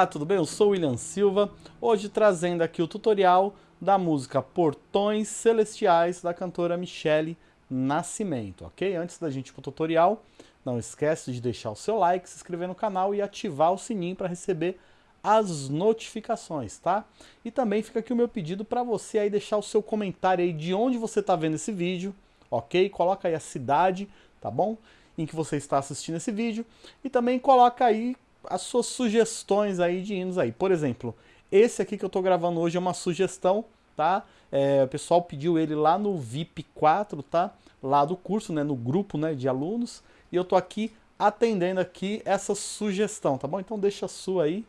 Olá, tudo bem? Eu sou William Silva, hoje trazendo aqui o tutorial da música Portões Celestiais da cantora Michele Nascimento, ok? Antes da gente ir para o tutorial, não esquece de deixar o seu like, se inscrever no canal e ativar o sininho para receber as notificações, tá? E também fica aqui o meu pedido para você aí deixar o seu comentário aí de onde você está vendo esse vídeo, ok? Coloca aí a cidade, tá bom? Em que você está assistindo esse vídeo e também coloca aí as suas sugestões aí de hinos aí. Por exemplo, esse aqui que eu estou gravando hoje é uma sugestão, tá? É, o pessoal pediu ele lá no VIP 4, tá? Lá do curso, né? No grupo né, de alunos. E eu tô aqui atendendo aqui essa sugestão, tá bom? Então deixa a sua aí,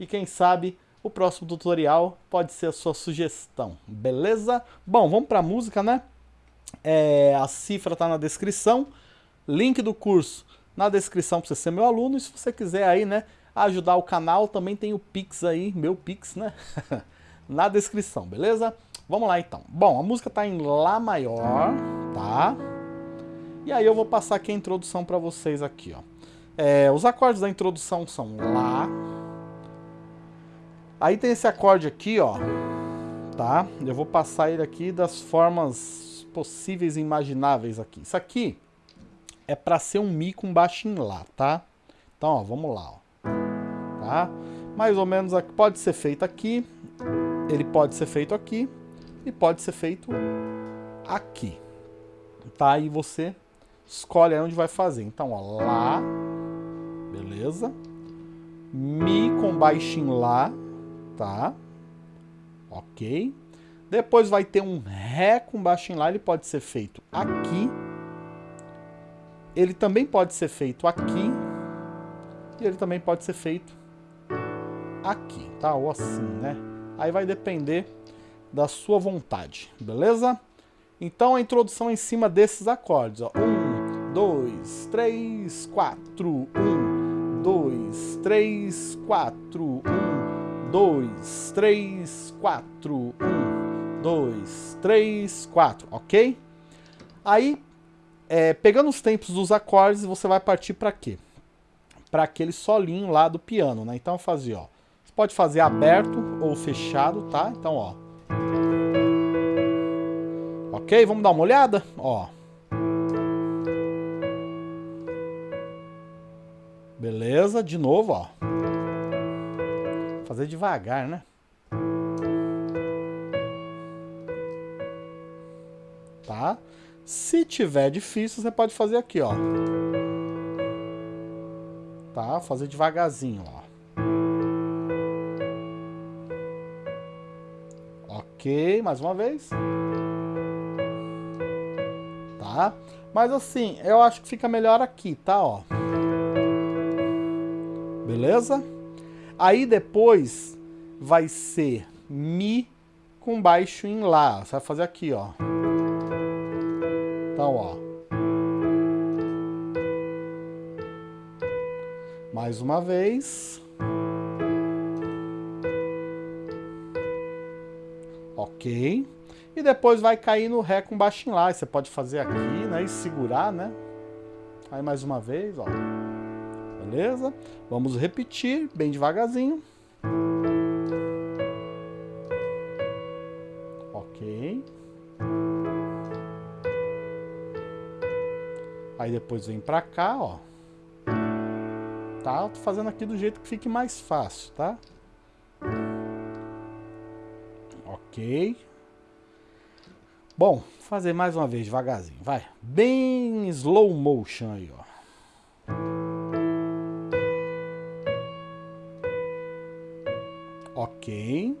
e quem sabe o próximo tutorial pode ser a sua sugestão, beleza? Bom, vamos para a música, né? É, a cifra está na descrição, link do curso na descrição para você ser meu aluno, e se você quiser aí, né, ajudar o canal, também tem o Pix aí, meu Pix, né? na descrição, beleza? Vamos lá então. Bom, a música está em Lá maior, tá? E aí eu vou passar aqui a introdução para vocês aqui, ó. É, os acordes da introdução são Lá, Aí tem esse acorde aqui, ó, tá? Eu vou passar ele aqui das formas possíveis e imagináveis aqui. Isso aqui é para ser um Mi com baixo em Lá, tá? Então, ó, vamos lá, ó. Tá? Mais ou menos aqui, pode ser feito aqui, ele pode ser feito aqui e pode ser feito aqui. Tá? E você escolhe onde vai fazer. Então, ó, Lá, beleza? Mi com baixo em Lá, tá? Ok. Depois vai ter um Ré com baixo em Lá, ele pode ser feito aqui. Ele também pode ser feito aqui. E ele também pode ser feito aqui, tá? Ou assim, né? Aí vai depender da sua vontade, beleza? Então a introdução é em cima desses acordes, ó. Um, dois, três, quatro. Um, dois, três, quatro. Um, 2, 3, 4. 1, 2, 3, 4, ok? Aí, é, pegando os tempos dos acordes, você vai partir para quê? Para aquele solinho lá do piano, né? Então, fazer, ó. Você pode fazer aberto ou fechado, tá? Então, ó. Ok? Vamos dar uma olhada? Ó. Beleza, de novo, ó fazer devagar, né? Se tiver difícil, você pode fazer aqui, ó. Tá? Fazer devagarzinho, ó. Ok, mais uma vez. Tá? Mas assim, eu acho que fica melhor aqui, tá? Ó. Beleza? Aí depois vai ser Mi com baixo em Lá. Você vai fazer aqui, ó. Então, ó. Mais uma vez. Ok. E depois vai cair no Ré com baixo em Lá. Você pode fazer aqui, né? E segurar, né? Aí mais uma vez, ó beleza? Vamos repetir bem devagarzinho. Aí depois vem pra cá, ó. Tá? Eu tô fazendo aqui do jeito que fique mais fácil, tá? Ok. Bom, fazer mais uma vez devagarzinho, vai. Bem slow motion aí, ó. Ok.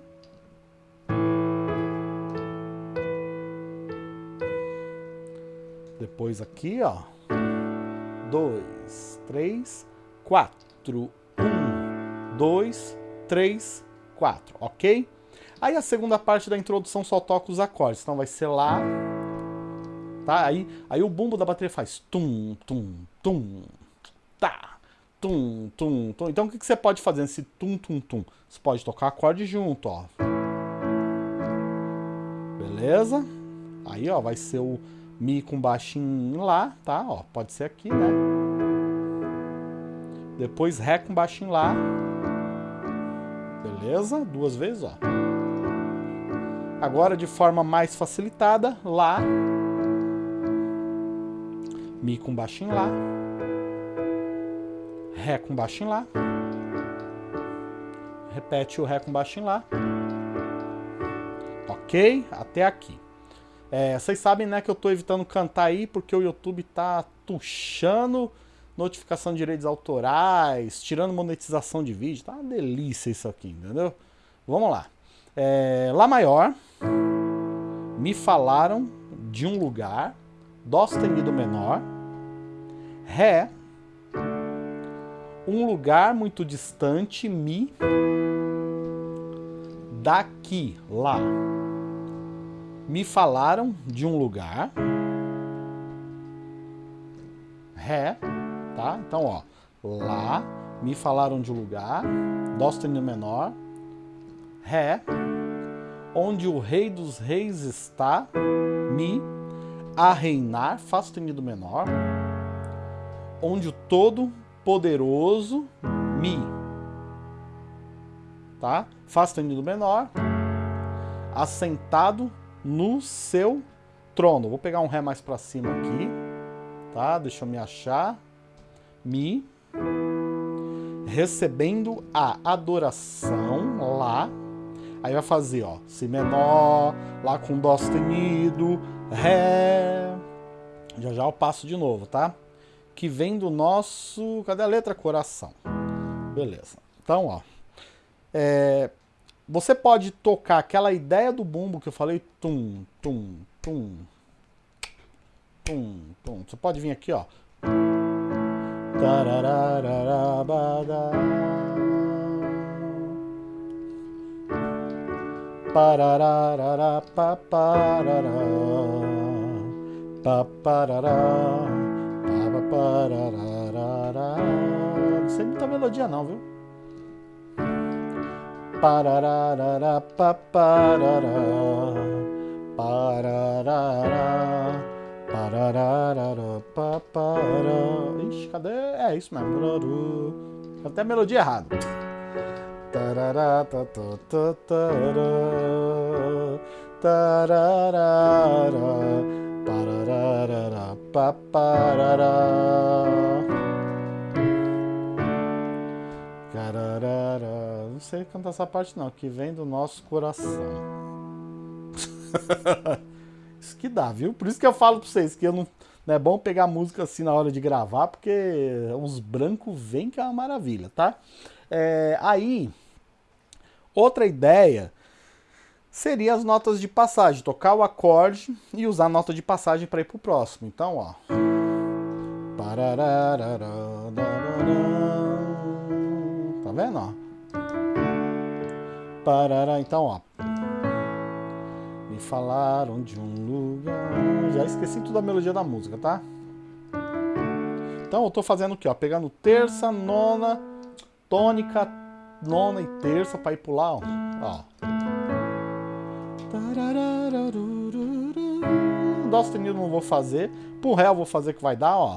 Depois aqui, ó. Dois, três, quatro. Um, dois, três, quatro. Ok? Aí a segunda parte da introdução só toca os acordes. Então vai ser lá. Tá? Aí, aí o bumbo da bateria faz tum, tum, tum. Tá tum, tum, tum. Então o que, que você pode fazer nesse tum, tum, tum? Você pode tocar acorde junto, ó. Beleza? Aí, ó, vai ser o Mi com baixinho lá, tá? Ó, pode ser aqui, né? Depois Ré com baixinho lá. Beleza? Duas vezes, ó. Agora, de forma mais facilitada, Lá. Mi com baixo em Lá. Ré com baixo em Lá. Repete o Ré com baixo em Lá. Ok? Até aqui. É, vocês sabem, né, que eu tô evitando cantar aí porque o YouTube tá tuchando notificação de direitos autorais, tirando monetização de vídeo. Tá uma delícia isso aqui, entendeu? Vamos lá. É, Lá maior. Me falaram de um lugar. Dó sustenido menor. Ré. Um lugar muito distante. Mi. Daqui. Lá me falaram de um lugar. Ré, tá? Então, ó, Lá, me falaram de um lugar. Dó sustenido menor. Ré, onde o rei dos reis está. Mi, a reinar, Fá sustenido menor. Onde o todo poderoso, Mi. Tá? Fá sustenido menor. Assentado no seu trono. Vou pegar um Ré mais para cima aqui, tá? Deixa eu me achar. Mi. Recebendo a adoração, Lá. Aí vai fazer, ó, Si menor, Lá com Dó sustenido, Ré. Já já eu passo de novo, tá? Que vem do nosso... Cadê a letra? Coração. Beleza. Então, ó. É, você pode tocar aquela ideia do bumbo que eu falei, tum, tum, tum, tum, tum. Você pode vir aqui, ó. Parararara, paparará, paparará, paparará. Não sei muita melodia não, viu? Pararara, paparará, pararara, pararara, papará. Ixi, cadê? É isso mesmo. Até a melodia errada. Tarará, tarará, tarará, pararara, paparará. Sei cantar essa parte não, que vem do nosso coração. isso que dá, viu? Por isso que eu falo pra vocês que não, não é bom pegar música assim na hora de gravar, porque uns brancos vêm que é uma maravilha, tá? É, aí, outra ideia seria as notas de passagem, tocar o acorde e usar a nota de passagem para ir pro próximo. Então, ó. Tá vendo, ó? Parará, então, ó. Me falaram de um lugar... Já esqueci tudo a melodia da música, tá? Então eu tô fazendo aqui, ó. Pegando terça, nona, tônica, nona e terça pra ir pular, ó. ó. Dó sustenido não vou fazer. Pro Ré eu vou fazer que vai dar, ó.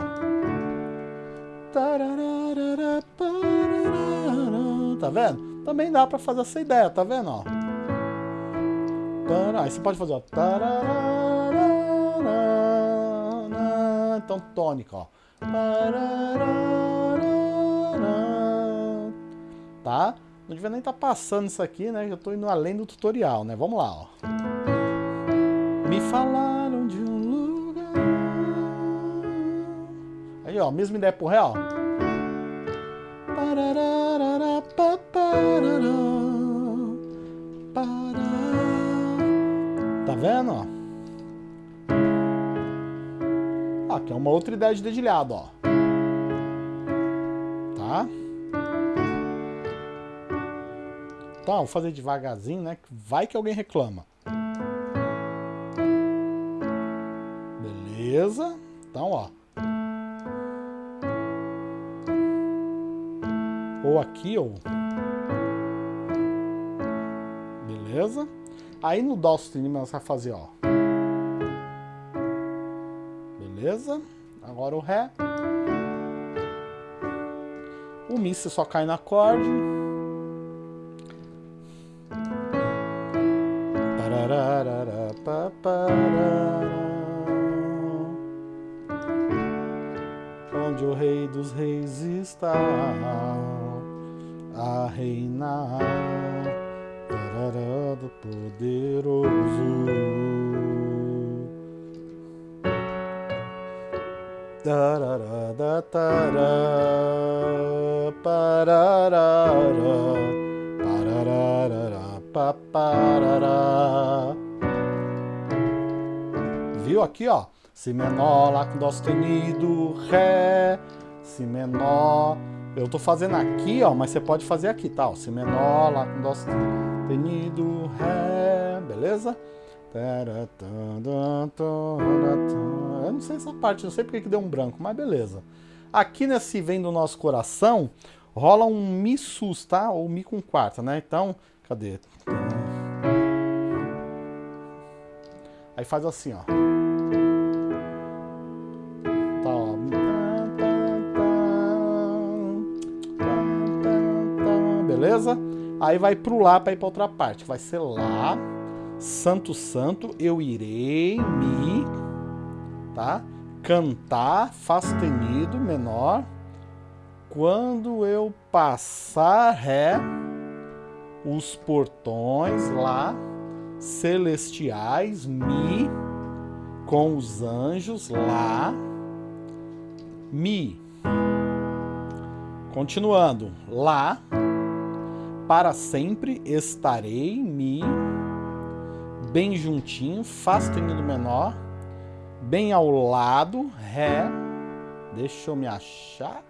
Tá vendo? Também dá pra fazer essa ideia, tá vendo, ó? Aí você pode fazer, ó. Então, tônica, ó. Tá? Não devia nem estar tá passando isso aqui, né? Já tô indo além do tutorial, né? Vamos lá, ó. Me falaram de um lugar... Aí, ó. Mesma ideia pro Ré, ó. Vendo, ó? Aqui é uma outra ideia de dedilhado, ó. Tá? Então, vou fazer devagarzinho, né? Vai que alguém reclama. Beleza? Então, ó. ou aqui, ou... Beleza? Aí no Dó sustenido você vai fazer, ó. Beleza? Agora o Ré. O Mi você só cai no acorde. Onde o rei dos reis está a reinar, parará do poderoso. Tarará, da tará, parará, parará, paparará. Viu aqui, ó? Si menor, Lá com Dó sustenido, Ré, Si menor. Eu tô fazendo aqui, ó, mas você pode fazer aqui, tá? Si menor, Lá com Dó sustenido, Ré, beleza? Eu não sei essa parte, não sei porque que deu um branco, mas beleza. Aqui nesse Vem do Nosso Coração, rola um Mi sus, tá? Ou Mi com quarta, né? Então, cadê? Aí faz assim, ó. Aí vai pro Lá para ir para outra parte. Vai ser Lá santo, santo, eu irei me, tá? Cantar, Fá sustenido, menor. Quando eu passar Ré, os portões lá, celestiais, Mi, com os anjos lá, Mi. Continuando, Lá, para sempre estarei, Mi, bem juntinho, Fá sustenido menor, bem ao lado, Ré, deixa eu me achar,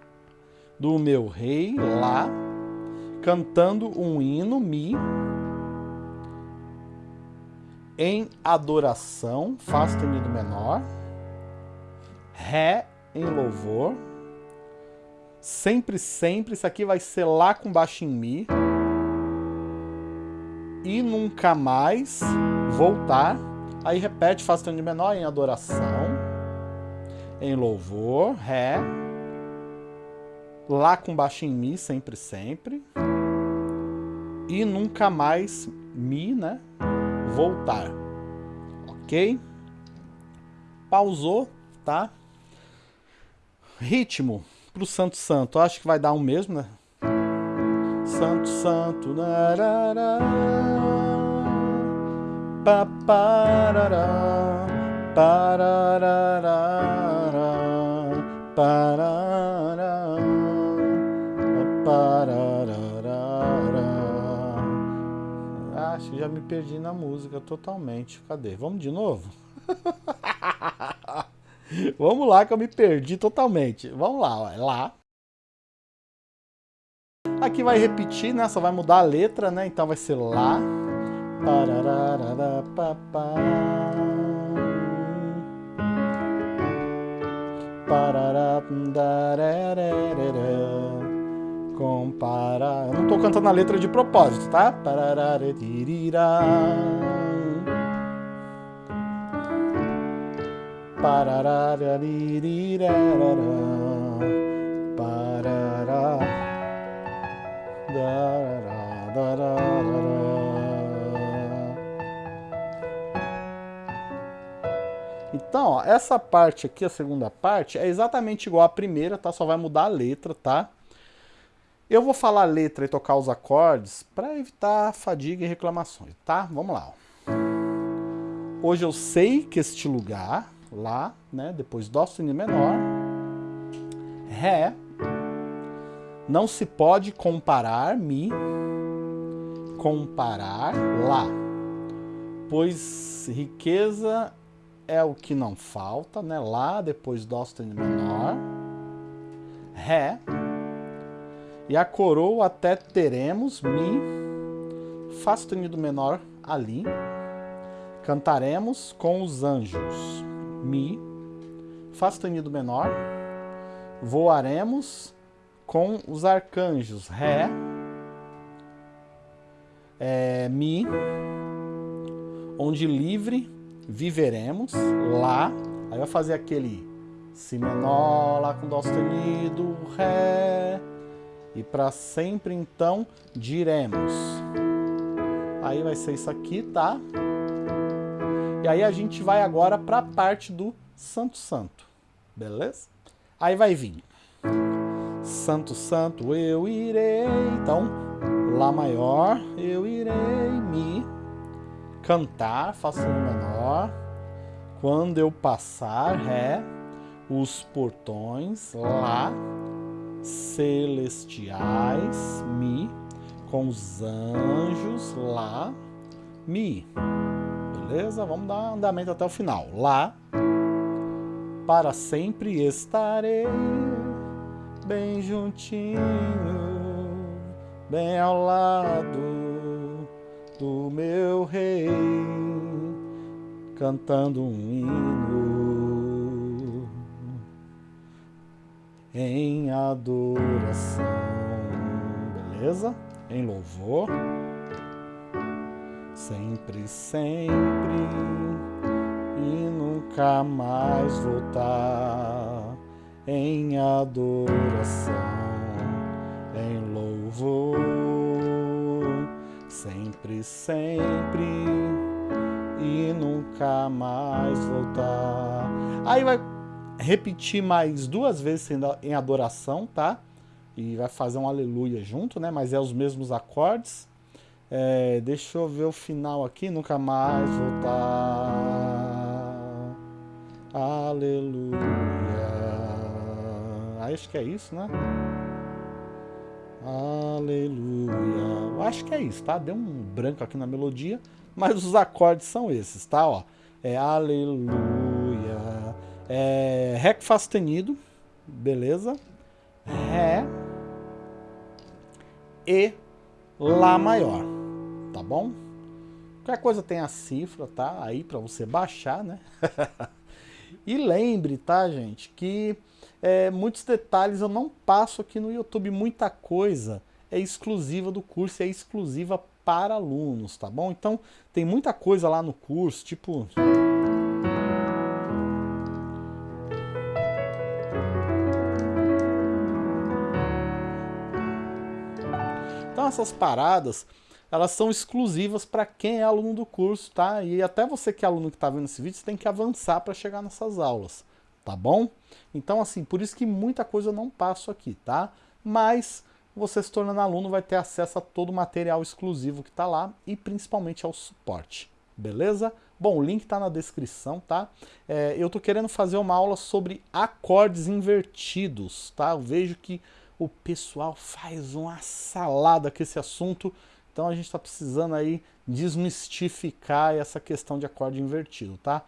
do meu rei, Lá, cantando um hino, Mi, em adoração, Fá sustenido menor, Ré em louvor, sempre, sempre, isso aqui vai ser Lá com baixo em Mi, e nunca mais voltar. Aí repete, faz tom de menor em adoração, em louvor, ré, lá com baixo em mi, sempre, sempre, e nunca mais mi, né? Voltar, ok? Pausou, tá? Ritmo pro Santo Santo, acho que vai dar o um mesmo, né? Santo, Santo, narará pa parará, parará, parará, parará. Acho que já me perdi na música totalmente. Cadê? Vamos de novo? Vamos lá que eu me perdi totalmente. Vamos lá, ó. lá. Aqui vai repetir, né? Só vai mudar a letra, né? Então vai ser lá. Comparar. Eu não tô cantando a letra de propósito, tá? Parará. Parará. Então, ó, essa parte aqui, a segunda parte, é exatamente igual à primeira, tá? Só vai mudar a letra, tá? Eu vou falar a letra e tocar os acordes para evitar fadiga e reclamações, tá? Vamos lá. Ó. Hoje eu sei que este lugar, lá, né, depois Dó sustenido menor, Ré, não se pode comparar Mi, comparar Lá, pois riqueza é o que não falta, né? Lá, depois Dó sustenido menor, Ré, e a coroa até teremos Mi, Fá sustenido menor ali, cantaremos com os anjos, Mi, Fá sustenido menor, voaremos com os arcanjos, Ré, é, Mi, onde livre viveremos lá, aí vai fazer aquele Si menor, Lá com Dó sustenido, Ré, e para sempre então diremos. Aí vai ser isso aqui, tá? E aí a gente vai agora para a parte do Santo Santo, beleza? Aí vai vir Santo Santo eu irei, então Lá maior eu irei me cantar, faço no menor, quando eu passar Ré, os portões Lá celestiais Mi, com os anjos Lá Mi. Beleza? Vamos dar andamento até o final. Lá, para sempre estarei bem juntinho, bem ao lado do meu rei, cantando um hino em adoração. Beleza? Em louvor sempre, sempre e nunca mais voltar em adoração, em louvor, sempre, sempre e nunca mais voltar. Aí vai repetir mais duas vezes em adoração, tá? E vai fazer um aleluia junto, né? Mas é os mesmos acordes. É, deixa eu ver o final aqui, nunca mais voltar. Aleluia. Acho que é isso, né? Aleluia. Acho que é isso, tá? Deu um branco aqui na melodia, mas os acordes são esses, tá? Ó, é aleluia. É Ré Fá sustenido, beleza? Ré e Lá maior tá bom? Qualquer coisa tem a cifra, tá? Aí para você baixar, né? e lembre, tá, gente, que é, muitos detalhes eu não passo aqui no YouTube, muita coisa é exclusiva do curso, é exclusiva para alunos, tá bom? Então, tem muita coisa lá no curso, tipo... Então, essas paradas elas são exclusivas para quem é aluno do curso, tá? E até você que é aluno que está vendo esse vídeo, você tem que avançar para chegar nessas aulas, tá bom? Então, assim, por isso que muita coisa eu não passo aqui, tá? Mas você se tornando aluno vai ter acesso a todo o material exclusivo que está lá e principalmente ao suporte, beleza? Bom, o link está na descrição, tá? É, eu tô querendo fazer uma aula sobre acordes invertidos, tá? Eu vejo que o pessoal faz uma salada com esse assunto, então a gente está precisando aí desmistificar essa questão de acorde invertido, tá?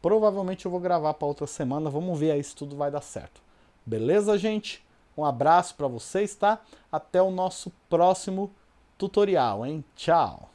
Provavelmente eu vou gravar para outra semana, vamos ver aí se tudo vai dar certo. Beleza, gente? Um abraço para vocês, tá? Até o nosso próximo tutorial, hein? Tchau!